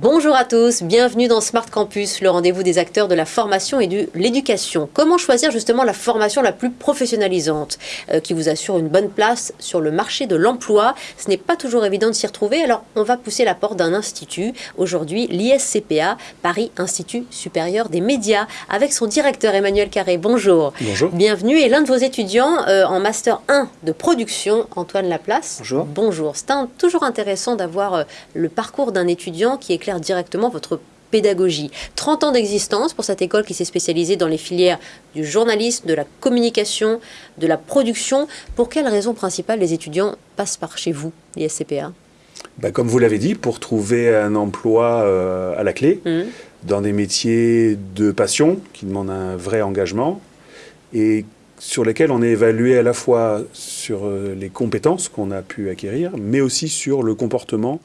Bonjour à tous, bienvenue dans Smart Campus, le rendez-vous des acteurs de la formation et de l'éducation. Comment choisir justement la formation la plus professionnalisante, euh, qui vous assure une bonne place sur le marché de l'emploi? Ce n'est pas toujours évident de s'y retrouver, alors on va pousser la porte d'un institut. Aujourd'hui, l'ISCPA, Paris Institut Supérieur des Médias, avec son directeur Emmanuel Carré. Bonjour. Bonjour. Bienvenue et l'un de vos étudiants euh, en Master 1 de production, Antoine Laplace. Bonjour. Bonjour. C'est toujours intéressant d'avoir euh, le parcours d'un étudiant qui éclaire directement votre pédagogie. 30 ans d'existence pour cette école qui s'est spécialisée dans les filières du journalisme, de la communication, de la production. Pour quelles raisons principales les étudiants passent par chez vous, l'ISCPA Bah, comme vous l'avez dit, pour trouver un emploi euh, à la clé, Mhm. dans des métiers de passion qui demandent un vrai engagement et sur lesquels on est évalué à la fois sur euh, les compétences qu'on a pu acquérir, mais aussi sur le comportement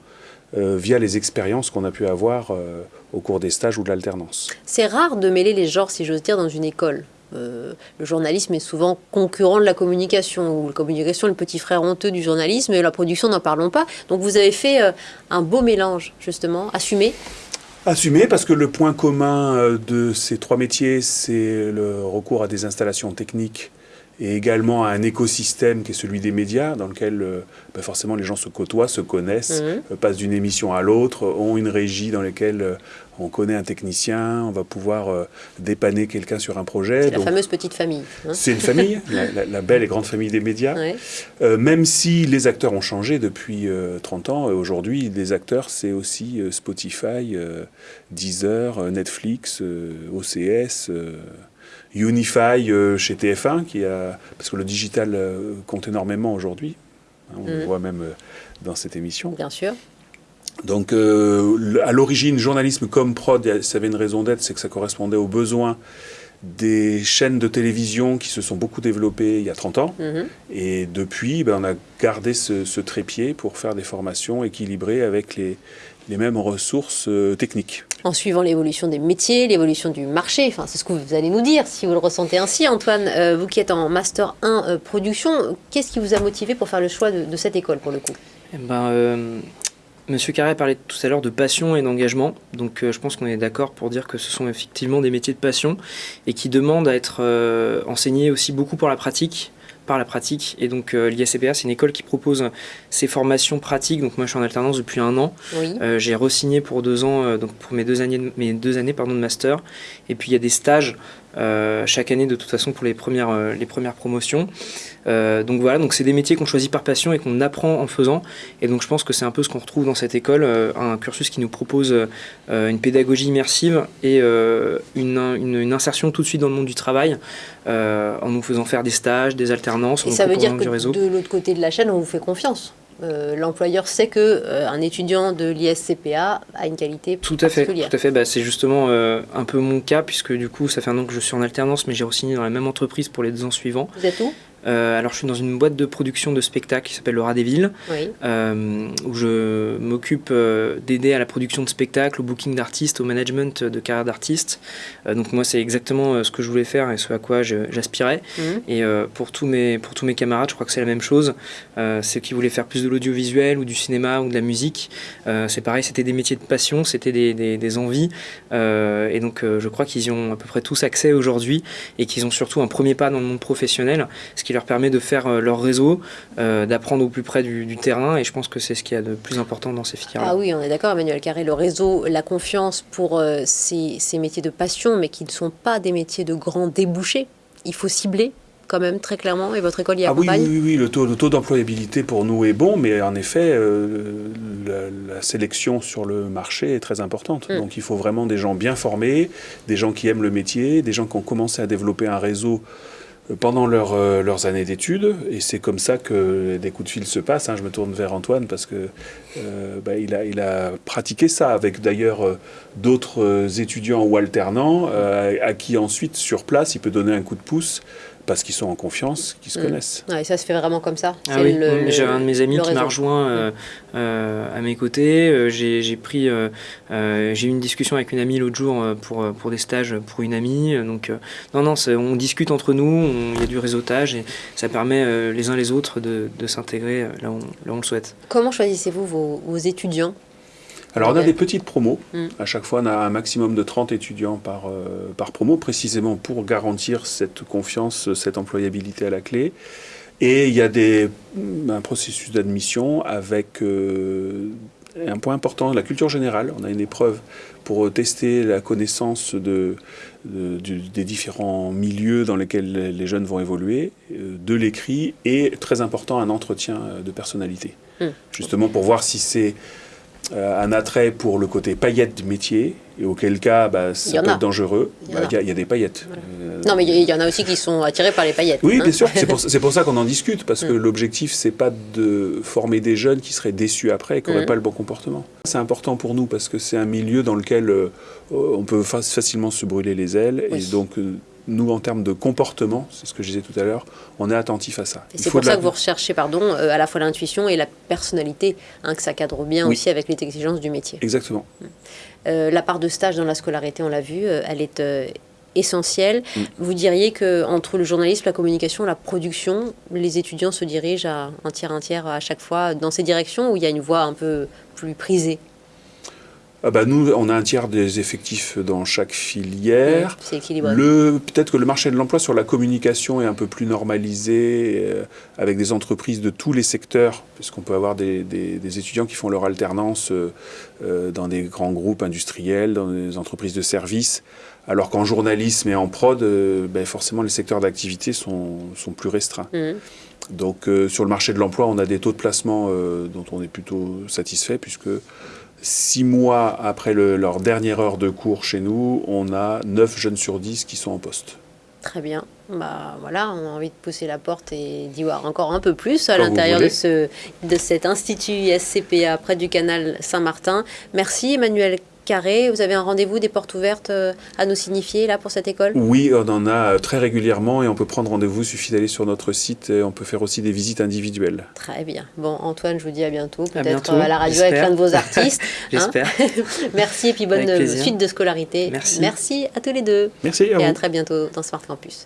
euh, via les expériences qu'on a pu avoir euh, au cours des stages ou de l'alternance. C'est rare de mêler les genres, si j'ose dire, dans une école. Euh, le journalisme est souvent concurrent de la communication, ou la communication est le petit frère honteux du journalisme, et la production, n'en parlons pas. Donc vous avez fait un beau mélange, justement, assumé. Assumé parce que le point commun de ces trois métiers, c'est le recours à des installations techniques et également à un écosystème qui est celui des médias, dans lequel euh, bah, forcément les gens se côtoient, se connaissent, Mhm. euh, passent d'une émission à l'autre, ont une régie dans laquelle euh, on connaît un technicien, on va pouvoir dépanner quelqu'un sur un projet. C'est la fameuse petite famille. hein. C'est une famille, la, la- la belle et grande famille des médias. Ouais. Même si les acteurs ont changé depuis euh, 30 ans, aujourd'hui, les acteurs, c'est aussi Spotify, Deezer, Netflix, OCS, Unify euh, chez TF1, qui a, parce que le digital euh, compte énormément aujourd'hui. Hein, on le Mhm. voit même euh, dans cette émission. Bien sûr. Donc, euh, à l'origine, journalisme comme prod, ça avait une raison d'être, c'est que ça correspondait aux besoins des chaînes de télévision qui se sont beaucoup développées il y a 30 ans. Mhm. Et depuis, ben, on a gardé ce, ce trépied pour faire des formations équilibrées avec les, les mêmes ressources euh, techniques. En suivant l'évolution des métiers, l'évolution du marché, enfin, c'est ce que vous allez nous dire si vous le ressentez ainsi. Antoine, euh, vous qui êtes en Master 1 euh, production, qu'est-ce qui vous a motivé pour faire le choix de, cette école pour le coup? Eh ben, euh, Monsieur Carré parlait tout à l'heure de passion et d'engagement, donc je pense qu'on est d'accord pour dire que ce sont effectivement des métiers de passion et qui demandent à être enseignés aussi beaucoup pour la pratique, par la pratique. Et donc euh, l'ISCPA, c'est une école qui propose ces formations pratiques. Donc moi, je suis en alternance depuis un an. Oui. Euh, j'ai re-signé pour deux ans, euh, donc pour mes deux années, de- mes deux années pardon, de master. Et puis il y a des stages euh, chaque année de toute façon pour les premières, euh, les premières promotions. Euh, donc voilà, donc c'est des métiers qu'on choisit par passion et qu'on apprend en faisant. Et donc je pense que c'est un peu ce qu'on retrouve dans cette école, un cursus qui nous propose une pédagogie immersive et une, une- une insertion tout de suite dans le monde du travail en nous faisant faire des stages, des alternances, Et ça veut dire que du réseau. de l'autre côté de la chaîne, on vous fait confiance. Euh, L'employeur sait que euh, un étudiant de l'ISCPA a une qualité Tout à fait, particulière. tout à fait. Bah, c'est justement euh, un peu mon cas puisque du coup ça fait un an que je suis en alternance, mais j'ai re-signé dans la même entreprise pour les deux ans suivants. Vous êtes où? Euh, alors je suis dans une boîte de production de spectacles qui s'appelle le Rat des Villes, Oui. euh, où je m'occupe euh, d'aider à la production de spectacles, au booking d'artistes, au management de carrière d'artistes. Donc moi c'est exactement ce que je voulais faire et ce à quoi j'aspirais. Mhm. Et pour, tous mes, pour tous mes camarades, je crois que c'est la même chose. Ceux qui voulaient faire plus de l'audiovisuel ou du cinéma ou de la musique, c'est pareil, c'était des métiers de passion, c'était des, des- des envies. Et donc je crois qu'ils y ont à peu près tous accès aujourd'hui et qu'ils ont surtout un premier pas dans le monde professionnel, ce qui leur permet de faire euh, leur réseau, euh, d'apprendre au plus près du, du terrain. Et je pense que c'est ce qu'il y a de plus important dans ces filières-là. Ah oui, on est d'accord, Emmanuel Carré, le réseau, la confiance pour euh, ces, ces métiers de passion, mais qui ne sont pas des métiers de grands débouchés. Il faut cibler quand même très clairement, et votre école y Ah oui, accompagne. oui, oui, le taux, le taux d'employabilité pour nous est bon, mais en effet, euh, la, la sélection sur le marché est très importante. Mm. Donc il faut vraiment des gens bien formés, des gens qui aiment le métier, des gens qui ont commencé à développer un réseau pendant leur, euh, leurs années d'études. Et c'est comme ça que des coups de fil se passent. hein. Je me tourne vers Antoine parce que euh, bah, il, a, il a pratiqué ça avec d'ailleurs euh, d'autres étudiants ou alternants à qui ensuite, sur place, il peut donner un coup de pouce parce qu'ils sont en confiance, qu'ils se Mm. connaissent. Ouais, ça se fait vraiment comme ça. Ah oui, j'avais un de mes amis qui m'a rejoint euh, euh, à mes côtés. Euh, J'ai j'ai pris, euh, euh, j'ai eu une discussion avec une amie l'autre jour pour, pour des stages pour une amie. Donc euh, non, non, on discute entre nous, on- il y a du réseautage et ça permet euh, les uns les autres de, de s'intégrer là où, on- là où on le souhaite. Comment choisissez-vous vos, vos étudiants? Alors on a des petites promos. Mm. À chaque fois, on a un maximum de 30 étudiants par, euh, par promo, précisément pour garantir cette confiance, cette employabilité à la clé. Et il y a des, un processus d'admission avec euh, un point important, la culture générale. On a une épreuve pour tester la connaissance de, des différents milieux dans lesquels les jeunes vont évoluer, euh, de l'écrit et, très important, un entretien de personnalité. Mm. Justement pour voir si c'est un attrait pour le côté paillette du métier, et auquel cas bah, ça peut a. être dangereux. Il y Bah. Il y, a- il y a des paillettes. Voilà. Euh, Non, mais il y- en a aussi qui sont attirés par les paillettes. oui, hein. bien sûr. C'est pour, ça qu'on en discute, parce que Mm. l'objectif, c'est pas de former des jeunes qui seraient déçus après et qui n'auraient Mm. pas le bon comportement. C'est important pour nous, parce que c'est un milieu dans lequel euh, on peut fa- facilement se brûler les ailes. Oui. Et donc, euh, nous, en termes de comportement, c'est ce que je disais tout à l'heure, on est attentif à ça. C'est pour la- ça que vous recherchez pardon, euh, à la fois l'intuition et la personnalité, hein, que ça cadre bien Oui. aussi avec les exigences du métier. Exactement. Euh, la part de stage dans la scolarité, on l'a vu, euh, elle est essentielle. Mm. Vous diriez que entre le journalisme, la communication, la production, les étudiants se dirigent à un tiers, un tiers à chaque fois dans ces directions où il y a une voie un peu plus prisée? Ah bah, nous, on a un tiers des effectifs dans chaque filière. C'est équilibré. Peut-être que le marché de l'emploi sur la communication est un peu plus normalisé euh, avec des entreprises de tous les secteurs, puisqu'on peut avoir des, des- des étudiants qui font leur alternance euh, euh, dans des grands groupes industriels, dans des entreprises de services, alors qu'en journalisme et en prod, euh, ben, forcément les secteurs d'activité sont, sont plus restreints. Mhm. Donc sur le marché de l'emploi, on a des taux de placement dont on est plutôt satisfait, puisque six mois après le- leur dernière heure de cours chez nous, on a 9 jeunes sur 10 qui sont en poste. Très bien. Bah voilà, on a envie de pousser la porte et d'y voir encore un peu plus à l'intérieur de, ce, de cet institut SCPA près du canal Saint-Martin. Merci Emmanuel Carré. Vous avez un rendez-vous, des portes ouvertes euh, à nous signifier là pour cette école? Oui, on en a euh, très régulièrement et on peut prendre rendez-vous, il suffit d'aller sur notre site et on peut faire aussi des visites individuelles. Très bien. Bon, Antoine, je vous dis à bientôt. À Peut-être bientôt, euh, à la radio avec l'un de vos artistes. hein. J'espère. Merci et puis bonne suite de scolarité. Merci. Merci à tous les deux. Merci à Et à très bientôt dans Smart Campus.